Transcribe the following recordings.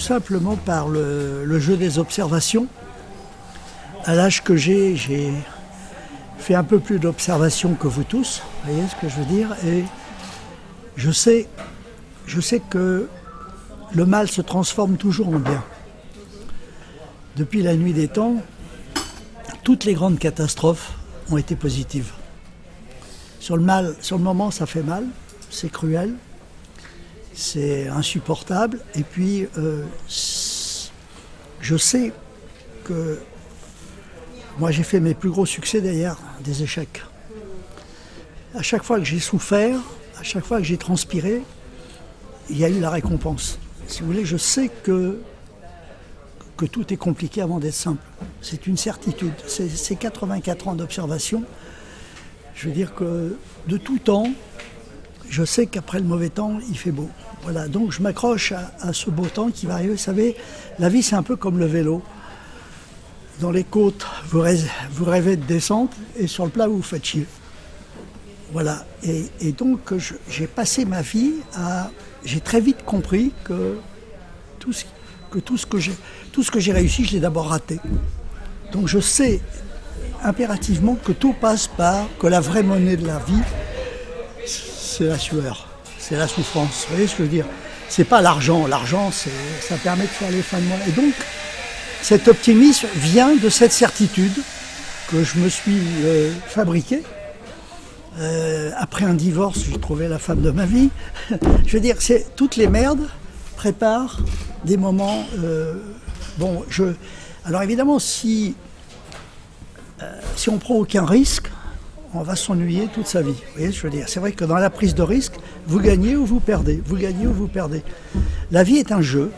tout simplement par le, jeu des observations. À l'âge que j'ai, j'ai fait un peu plus d'observations que vous tous, vous voyez ce que je veux dire, et je sais, je sais que le mal se transforme toujours en bien. Depuis la nuit des temps, toutes les grandes catastrophes ont été positives. Sur le mal, sur le moment, ça fait mal, c'est cruel, c'est insupportable. Et puis, euh, je sais que moi, j'ai fait mes plus gros succès derrière des échecs. À chaque fois que j'ai souffert, à chaque fois que j'ai transpiré, il y a eu la récompense. Si vous voulez, je sais que, que tout est compliqué avant d'être simple. C'est une certitude. Ces 84 ans d'observation, je veux dire que de tout temps, je sais qu'après le mauvais temps, il fait beau. Voilà, donc je m'accroche à, ce beau temps qui va arriver. Vous savez, la vie c'est un peu comme le vélo. Dans les côtes, vous rêvez, de descente et sur le plat, vous vous faites chier. Voilà, et, donc j'ai passé ma vie à... J'ai très vite compris que tout ce, que tout ce que j'ai réussi, je l'ai d'abord raté. Donc je sais impérativement que tout passe par, que la vraie monnaie de la vie, c'est la sueur, c'est la souffrance. Vous voyez ce que je veux dire? C'est pas l'argent. L'argent, ça permet de faire les fins de. Et donc, cet optimisme vient de cette certitude que je me suis euh, fabriquée. Euh, après un divorce, j'ai trouvé la femme de ma vie. je veux dire, c'est toutes les merdes préparent des moments. Euh, bon, je. Alors évidemment, si si on prend aucun risque, on va s'ennuyer toute sa vie. C'est vrai que dans la prise de risque, vous gagnez ou vous perdez. Vous gagnez ou vous perdez. La vie est un jeu.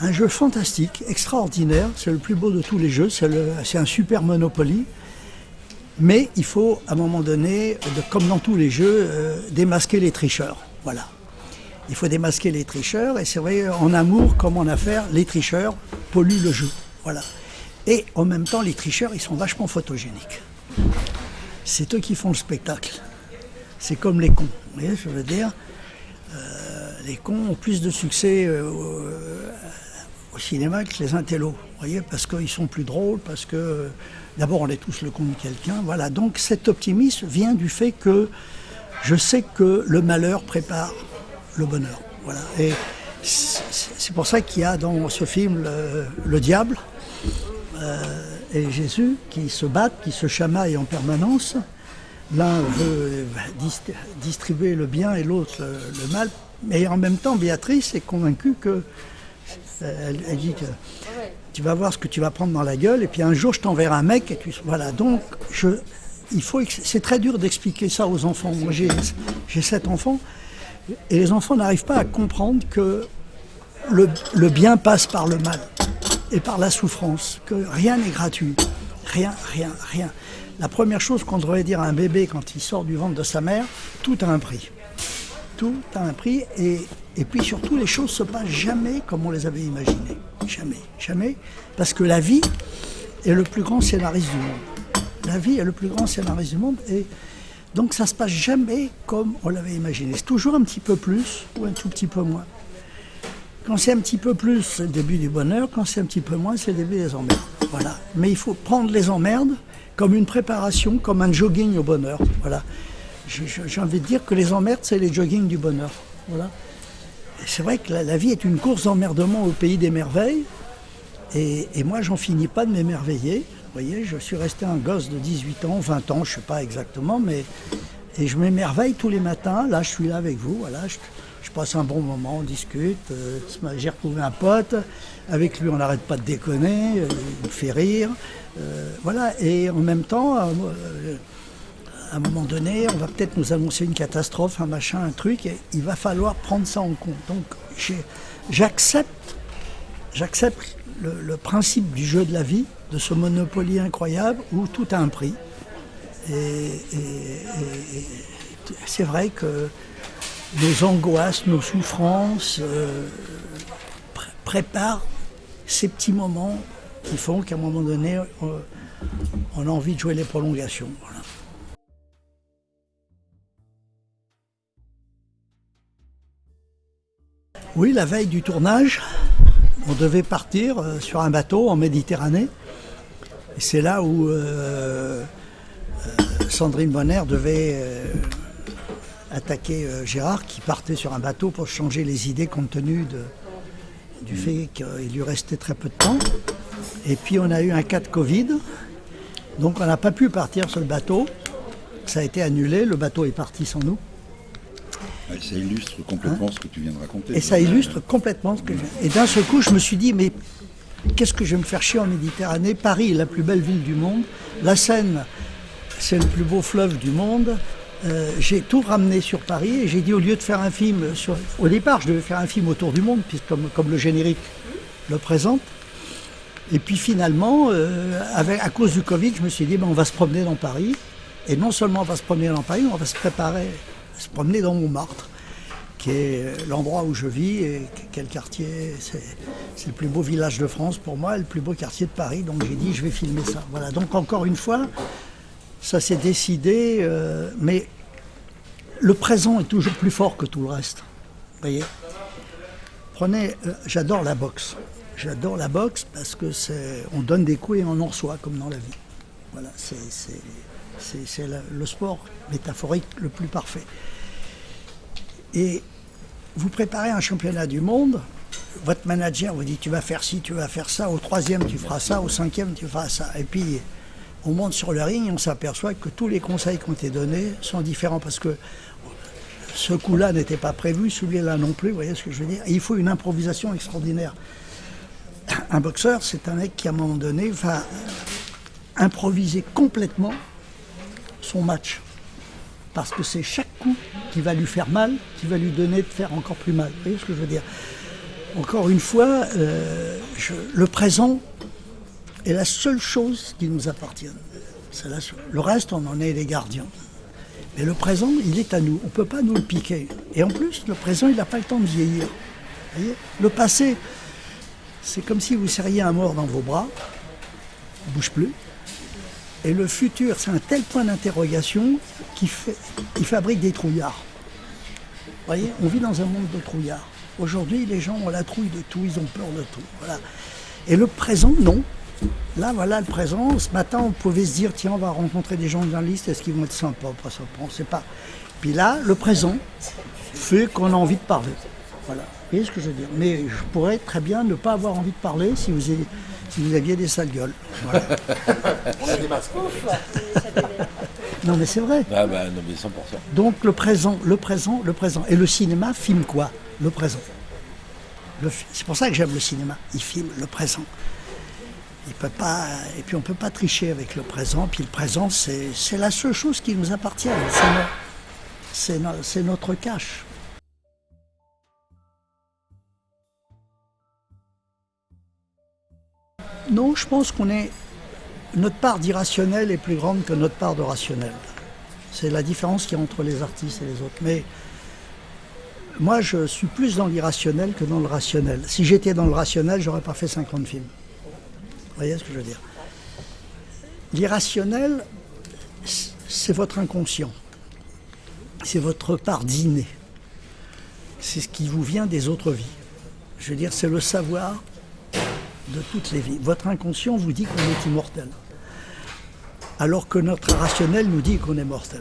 Un jeu fantastique, extraordinaire. C'est le plus beau de tous les jeux. C'est un super Monopoly. Mais il faut, à un moment donné, comme dans tous les jeux, euh, démasquer les tricheurs. Voilà. Il faut démasquer les tricheurs. Et c'est vrai, en amour comme en affaires, les tricheurs polluent le jeu. Et en même temps, les tricheurs, ils sont vachement photogéniques c'est eux qui font le spectacle. C'est comme les cons. Euh, les cons ont plus de succès euh, au, cinéma que les intellos, parce qu'ils sont plus drôles, parce que d'abord on est tous le con de quelqu'un, voilà. Donc cet optimisme vient du fait que je sais que le malheur prépare le bonheur. Et c'est pour ça qu'il y a dans ce film le, diable. Et Jésus qui se battent, qui se chamaillent en permanence. L'un veut distribuer le bien et l'autre le, mal. Mais en même temps, Béatrice est convaincue que. Elle, dit que tu vas voir ce que tu vas prendre dans la gueule, et puis un jour je t'enverrai un mec, et tu. Voilà, donc je. C'est très dur d'expliquer ça aux enfants. Moi j'ai sept enfants, et les enfants n'arrivent pas à comprendre que le bien passe par le mal et par la souffrance, que rien n'est gratuit. Rien, rien, rien. La première chose qu'on devrait dire à un bébé quand il sort du ventre de sa mère, tout a un prix. Tout a un prix et, puis surtout les choses se passent jamais comme on les avait imaginées. Jamais, jamais. Parce que la vie est le plus grand scénariste du monde. La vie est le plus grand scénariste du monde et donc ça ne se passe jamais comme on l'avait imaginé. C'est toujours un petit peu plus ou un tout petit peu moins. Quand c'est un petit peu plus, c'est le début du bonheur. Quand c'est un petit peu moins, c'est le début des emmerdes. Voilà. Mais il faut prendre les emmerdes comme une préparation, comme un jogging au bonheur. Voilà. J'ai envie de dire que les emmerdes, c'est les joggings du bonheur. Voilà. C'est vrai que la, vie est une course d'emmerdement au pays des merveilles. Et, et moi, j'en finis pas de m'émerveiller. Vous voyez, je suis resté un gosse de 18 ans, 20 ans, je ne sais pas exactement, mais et je m'émerveille tous les matins. Là, je suis là avec vous. Je passe un bon moment, on discute. Euh, j'ai retrouvé un pote, avec lui on n'arrête pas de déconner, euh, il me fait rire. Euh, voilà, et en même temps, à un moment donné, on va peut-être nous annoncer une catastrophe, un machin, un truc, et il va falloir prendre ça en compte. Donc j'accepte, j'accepte le, principe du jeu de la vie, de ce monopoly incroyable où tout a un prix. et c'est vrai que nos angoisses, nos souffrances euh, préparent ces petits moments qui font qu'à un moment donné, on, a envie de jouer les prolongations. Oui, la veille du tournage, on devait partir euh, sur un bateau en Méditerranée. C'est là où euh, Sandrine Bonner devait attaquer Gérard, qui partait sur un bateau pour changer les idées compte tenu du fait qu'il lui restait très peu de temps. Et puis on a eu un cas de Covid, donc on n'a pas pu partir sur le bateau. Ça a été annulé, le bateau est parti sans nous. ça illustre complètement hein ce que tu viens de raconter. Et ça illustre complètement ce que je viens. Et d'un seul coup, je me suis dit, mais qu'est-ce que je vais me faire chier en Méditerranée? Paris est la plus belle ville du monde. La Seine, c'est le plus beau fleuve du monde. Euh, j'ai tout ramené sur Paris et j'ai dit au lieu de faire un film sur... Au départ, je devais faire un film autour du monde, puisque comme, le générique le présente. Et puis finalement, euh, à cause du Covid, je me suis dit, ben, on va se promener dans Paris. Et non seulement on va se promener dans Paris, on va se préparer, se promener dans Montmartre, qui est l'endroit où je vis et quel quartier. C'est le plus beau village de France pour moi, le plus beau quartier de Paris. Donc j'ai dit, je vais filmer ça. Voilà. Donc encore une fois, ça s'est décidé, euh, mais le présent est toujours plus fort que tout le reste. Voyez Prenez, euh, j'adore la boxe. J'adore la boxe parce que c'est, on donne des coups et on en reçoit comme dans la vie. Voilà, c'est, le sport métaphorique le plus parfait. Et vous préparez un championnat du monde, votre manager vous dit tu vas faire ci, tu vas faire ça, au troisième tu feras ça, au cinquième tu feras ça. Et puis on monte sur le ring on s'aperçoit que tous les conseils qui ont été donnés sont différents parce que ce coup-là n'était pas prévu, celui-là non plus, vous voyez ce que je veux dire Il faut une improvisation extraordinaire un boxeur, c'est un mec qui, à un moment donné, va improviser complètement son match. Parce que c'est chaque coup qui va lui faire mal, qui va lui donner de faire encore plus mal. Vous voyez ce que je veux dire Encore une fois, euh, le présent est la seule chose qui nous appartient. le reste, on en est les gardiens. Mais le présent, il est à nous. On ne peut pas nous le piquer. Et en plus, le présent, il n'a pas le temps de vieillir. le passé, c'est comme si vous serriez un mort dans vos bras, il ne bouge plus. Et le futur, c'est un tel point d'interrogation qu'il fabrique des trouillards. Vous voyez, on vit dans un monde de trouillards. Aujourd'hui, les gens ont la trouille de tout, ils ont peur de tout. Et le présent, non. Là, voilà le présent. Ce matin, on pouvait se dire, tiens, on va rencontrer des journalistes, est-ce qu'ils vont être sympas Pas sympas, on ne sait pas. Puis là, le présent fait qu'on a envie de parler. Voilà. Vous voyez ce que je veux dire Mais je pourrais très bien ne pas avoir envie de parler si vous, aviez, si vous aviez des sales gueules. On a des masques. non mais c'est vrai. Ah bah, non, mais 100%. Donc le présent, le présent, le présent. Et le cinéma filme quoi? Le présent. C'est pour ça que j'aime le cinéma. Il filme le présent. Peut pas, et puis on ne peut pas tricher avec le présent. Puis le présent, c'est la seule chose qui nous appartient. C'est notre cache. Non, je pense qu'on est. Notre part d'irrationnel est plus grande que notre part de rationnel. C'est la différence qu'il y a entre les artistes et les autres. Mais moi, je suis plus dans l'irrationnel que dans le rationnel. Si j'étais dans le rationnel, j'aurais pas fait 50 films. Vous voyez ce que je veux dire? L'irrationnel, c'est votre inconscient. C'est votre part d'inné. C'est ce qui vous vient des autres vies. Je veux dire, c'est le savoir de toutes les vies. Votre inconscient vous dit qu'on est immortel, alors que notre rationnel nous dit qu'on est mortel.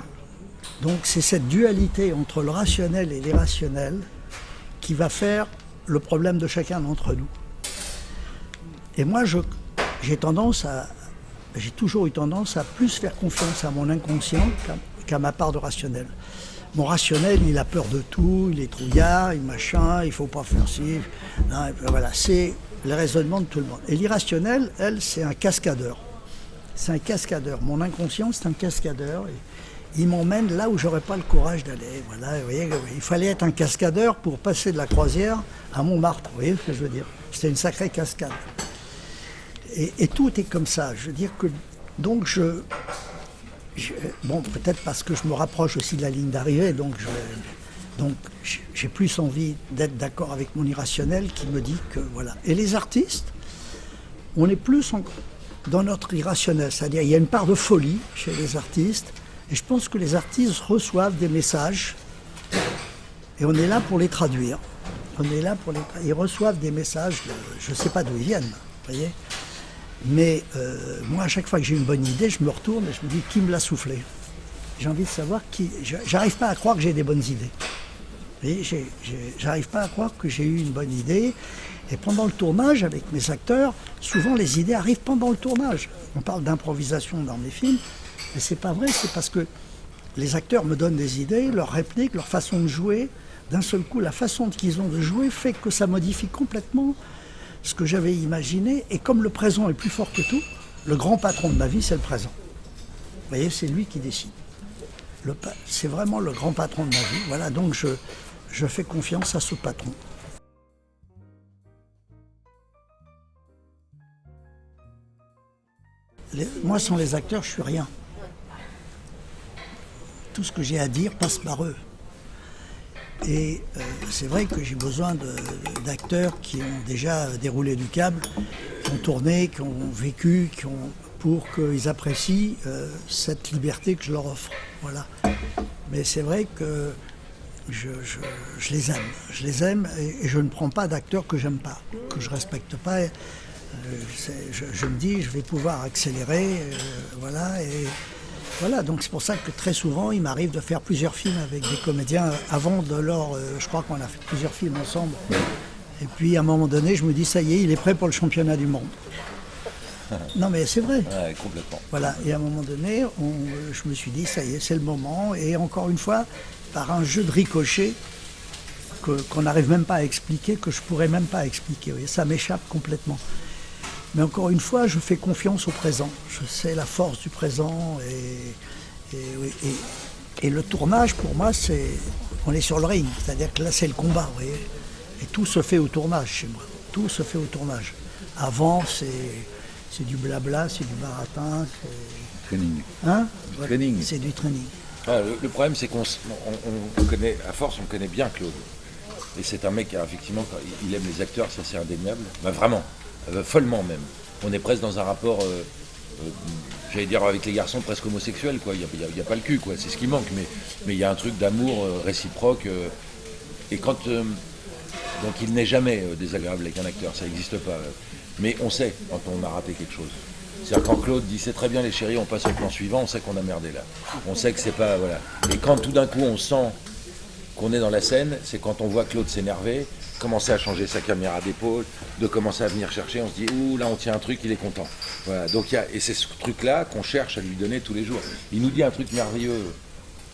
Donc c'est cette dualité entre le rationnel et l'irrationnel qui va faire le problème de chacun d'entre nous. Et moi, j'ai tendance à, j'ai toujours eu tendance à plus faire confiance à mon inconscient qu'à ma part de rationnel. Mon rationnel, il a peur de tout, il est trouillard, il machin, il faut pas faire ci. voilà, c'est le raisonnement de tout le monde. Et l'irrationnel, elle, c'est un cascadeur. C'est un cascadeur. Mon inconscient, c'est un cascadeur. il m'emmène là où j'aurais pas le courage d'aller. Voilà, voyez, il fallait être un cascadeur pour passer de la croisière à Montmartre. Vous voyez ce que je veux dire C'était une sacrée cascade. Et, tout est comme ça. Je veux dire que donc je, bon peut-être parce que je me rapproche aussi de la ligne d'arrivée, donc je, donc j'ai plus envie d'être d'accord avec mon irrationnel qui me dit que voilà. Et les artistes, on est plus dans notre irrationnel, c'est-à-dire il y a une part de folie chez les artistes, et je pense que les artistes reçoivent des messages, et on est là pour les traduire. on est là pour les. Ils reçoivent des messages, je ne sais pas d'où ils viennent, voyez. Mais euh, moi, à chaque fois que j'ai une bonne idée, je me retourne et je me dis qui me l'a soufflé? J'ai envie de savoir qui. J'arrive pas à croire que j'ai des bonnes idées. J'arrive pas à croire que j'ai eu une bonne idée. Et pendant le tournage, avec mes acteurs, souvent les idées arrivent pendant le tournage. On parle d'improvisation dans mes films, mais c'est pas vrai, c'est parce que les acteurs me donnent des idées, leurs répliques, leur façon de jouer. D'un seul coup, la façon qu'ils ont de jouer fait que ça modifie complètement ce que j'avais imaginé. Et comme le présent est plus fort que tout, le grand patron de ma vie, c'est le présent. Vous voyez, c'est lui qui décide. C'est vraiment le grand patron de ma vie. Voilà, donc je, fais confiance à ce patron. moi, sans les acteurs, je suis rien. Tout ce que j'ai à dire passe par eux. Et euh, c'est vrai que j'ai besoin d'acteurs qui ont déjà déroulé du câble, qui ont tourné, qui ont vécu, qui ont, pour qu'ils apprécient euh, cette liberté que je leur offre. Voilà. Mais c'est vrai que je, les aime. Je les aime et, je ne prends pas d'acteurs que j'aime pas, que je respecte pas. Euh, je, me dis, je vais pouvoir accélérer, voilà, et voilà. Donc c'est pour ça que très souvent, il m'arrive de faire plusieurs films avec des comédiens. Avant de leur, euh, je crois qu'on a fait plusieurs films ensemble. Et puis à un moment donné, je me dis, ça y est, il est prêt pour le championnat du monde. Non mais c'est vrai. complètement. Voilà, et à un moment donné, je me suis dit, ça y est, c'est le moment. Et encore une fois, par un jeu de ricochet, qu'on n'arrive même pas à expliquer, que je pourrais même pas expliquer. ça m'échappe complètement. Mais encore une fois, je fais confiance au présent. Je sais la force du présent et, et, le tournage, pour moi, c'est on est sur le ring. C'est-à-dire que là, c'est le combat, vous voyez. Et tout se fait au tournage chez moi. Tout se fait au tournage. Avant, c'est du blabla, c'est du baratin. Training. Hein training. C'est du training. Ah, le, problème, c'est qu'on on, connaît, à force, on connaît bien Claude. Et c'est un mec, effectivement, il aime les acteurs, ça c'est indéniable. Bah, vraiment. Euh, follement même. On est presque dans un rapport, euh, euh, j'allais dire avec les garçons, presque homosexuel, quoi. Il n'y a, pas le cul, quoi. C'est ce qui manque, mais mais il y a un truc d'amour réciproque. et quand donc il n'est jamais désagréable avec un acteur, ça n'existe pas. Mais on sait quand on a raté quelque chose. C'est-à-dire quand Claude dit c'est très bien les chéris, on passe au plan suivant, on sait qu'on a merdé là. On sait que c'est pas voilà. Et quand tout d'un coup on sent qu'on est dans la scène, c'est quand on voit Claude s'énerver, commencer à changer sa caméra d'épaule, de commencer à venir chercher, on se dit, ouh, là on tient un truc, il est content. Voilà, donc y a, et c'est ce truc-là qu'on cherche à lui donner tous les jours. Il nous dit un truc merveilleux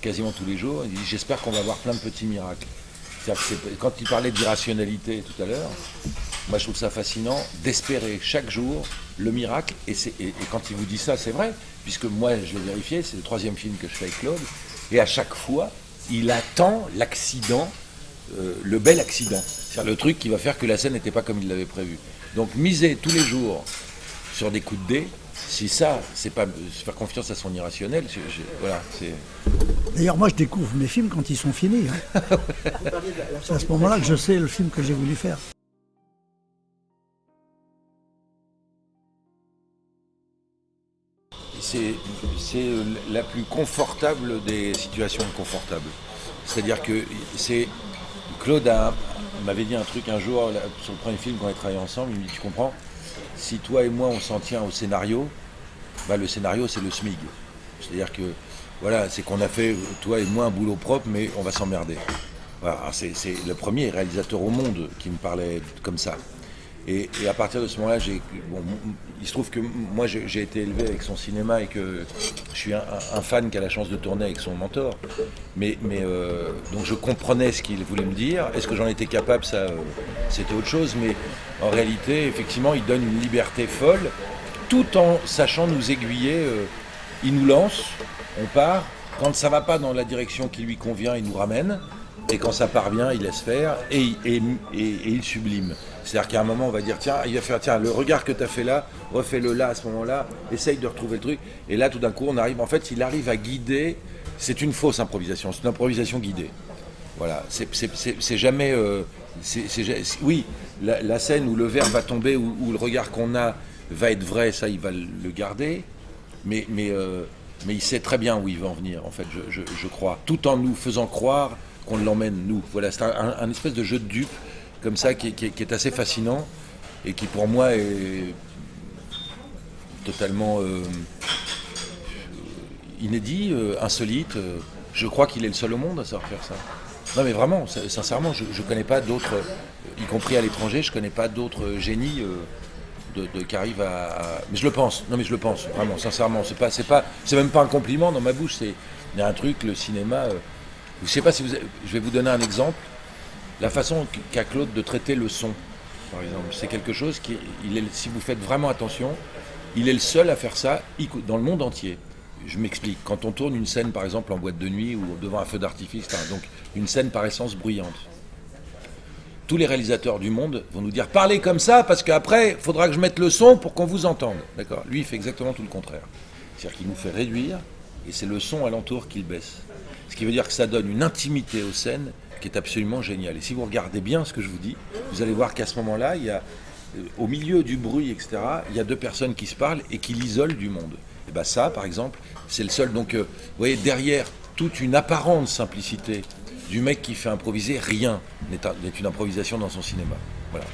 quasiment tous les jours, il dit, j'espère qu'on va avoir plein de petits miracles. quand il parlait d'irrationalité tout à l'heure, moi je trouve ça fascinant d'espérer chaque jour le miracle, et, et, quand il vous dit ça, c'est vrai, puisque moi je l'ai vérifié, c'est le troisième film que je fais avec Claude, et à chaque fois, il attend l'accident euh, le bel accident. C'est le truc qui va faire que la scène n'était pas comme il l'avait prévu. Donc miser tous les jours sur des coups de dés, si ça, c'est pas faire confiance à son irrationnel, voilà, c'est. D'ailleurs, moi, je découvre mes films quand ils sont finis. Hein. c'est à ce moment-là que je sais le film que j'ai voulu faire. C'est la plus confortable des situations confortables. C'est-à-dire que c'est Claude m'avait dit un truc un jour sur le premier film qu'on a travaillé ensemble. Il me dit Tu comprends Si toi et moi on s'en tient au scénario, bah, le scénario c'est le SMIG. C'est-à-dire que voilà, c'est qu'on a fait toi et moi un boulot propre, mais on va s'emmerder. C'est le premier réalisateur au monde qui me parlait comme ça. Et, à partir de ce moment-là, il se trouve que moi j'ai été élevé avec son cinéma et que je suis un, fan qui a la chance de tourner avec son mentor. Mais, euh, donc je comprenais ce qu'il voulait me dire. Est-ce que j'en étais capable? Ça, euh, c'était autre chose. Mais en réalité, effectivement, il donne une liberté folle, tout en sachant nous aiguiller. Euh, il nous lance, on part. Quand ça va pas dans la direction qui lui convient, il nous ramène. Et quand ça part bien, il laisse faire et, il sublime. C'est-à-dire qu'à un moment, on va dire, tiens, il va faire, tiens, le regard que tu as fait là, refais-le là à ce moment-là, essaye de retrouver le truc. Et là, tout d'un coup, on arrive, en fait, il arrive à guider. C'est une fausse improvisation, c'est une improvisation guidée. Voilà, c'est jamais. Euh, oui, la, scène où le verre va tomber, où, le regard qu'on a va être vrai, ça, il va le garder. Mais, euh, mais il sait très bien où il va en venir, en fait, je, crois. Tout en nous faisant croire qu'on l'emmène, nous. Voilà, c'est un, espèce de jeu de dupe comme ça qui, est assez fascinant et qui pour moi est totalement euh, inédit, euh, insolite. euh, Je crois qu'il est le seul au monde à savoir faire ça. Non mais vraiment, sin- sincèrement, je ne connais pas d'autres, euh, y compris à l'étranger, je connais pas d'autres génies euh, de, qui arrivent à, Mais je le pense, non mais je le pense, vraiment, sincèrement. C'est pas, c'est pas, c'est même pas un compliment dans ma bouche, c'est... Il un truc, le cinéma... euh, je pas si Je vais vous donner un exemple. La façon qu'a Claude de traiter le son, par exemple, c'est quelque chose qui, si vous faites vraiment attention, il est le seul à faire ça dans le monde entier. Je m'explique. Quand on tourne une scène, par exemple, en boîte de nuit ou devant un feu d'artifice, etc., donc une scène par essence bruyante, tous les réalisateurs du monde vont nous dire parlez comme ça parce qu'après, il faudra que je mette le son pour qu'on vous entende. D'accord? Lui, il fait exactement tout le contraire. C'est-à-dire qu'il nous fait réduire et c'est le son alentour qu'il baisse. Ce qui veut dire que ça donne une intimité aux scènes qui est absolument géniale. Et si vous regardez bien ce que je vous dis, vous allez voir qu'à ce moment-là, il y a, euh, au milieu du bruit, etc., il y a deux personnes qui se parlent et qui l'isolent du monde. Et bien ça, par exemple, c'est le seul. Donc, euh, vous voyez, derrière toute une apparente simplicité du mec qui fait improviser, rien n'est un- n'est une improvisation dans son cinéma. Voilà.